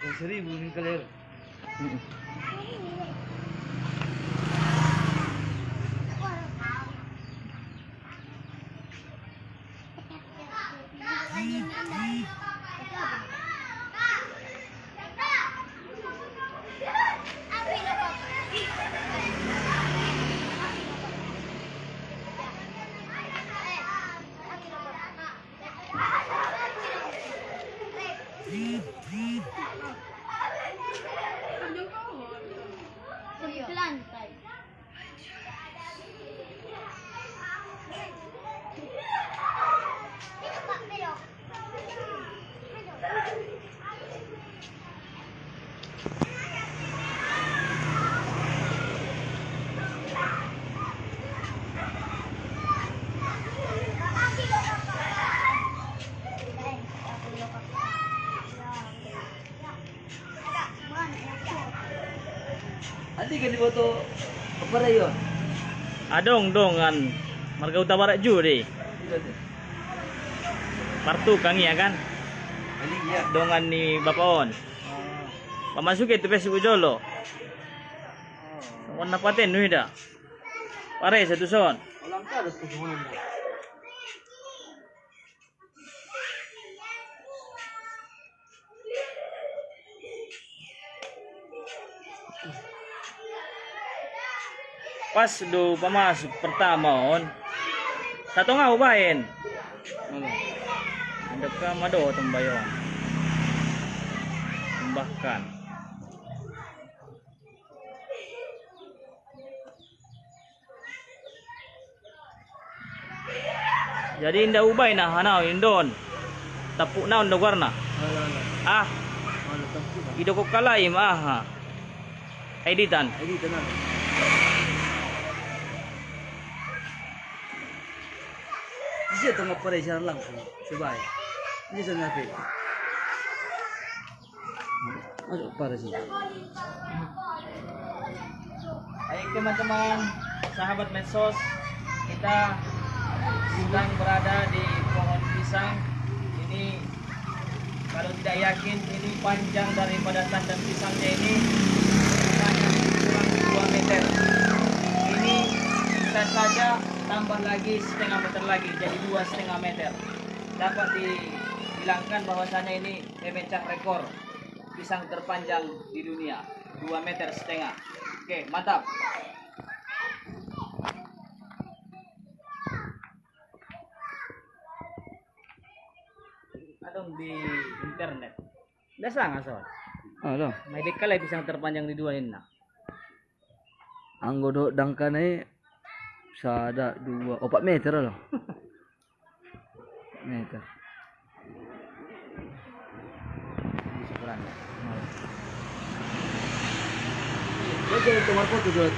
seribu nih kalian. Di Andi kan foto apa rayo? Adong dongan marga utama ju di. Partu kang ya kan. Andi ya. Dongan ni bapaon. Pamasuki tu pesi ujolo. Warna paten nu ida. Pare satu son. Ka harus kusunan Pas do pamasuk pertama on. Satu nga ubahin. Ano? Andap ka mado tumbayon. Tumbahkan. Jadi indah ubay na hanaw indon. Tapu na on warna. Wala wala. Ah, ido ko kalaim ah. ha. Editan. Ay dito na. Di siya tama pare siya lang sa subay. Di siya napi. Ano para siya? Baik teman-teman, sahabat medsos, kita sedang berada di pohon pisang. Ini kalau tidak yakin ini panjang daripada tandem pisangnya ini kurang 2 meter. Ini bisa saja tambah lagi setengah meter lagi jadi dua setengah meter. Dapat dibilangkan bahwasanya ini memecah rekor pisang terpanjang di dunia 2 meter setengah. Oke, mantap. Adong di internet. Dasa nga so. Ano? May dikalay pisang terpanjang di dua ini. Ang godo dangkan ay sa ada dua, opat meter loh. meter. Syukuran. Oke, tomar foto.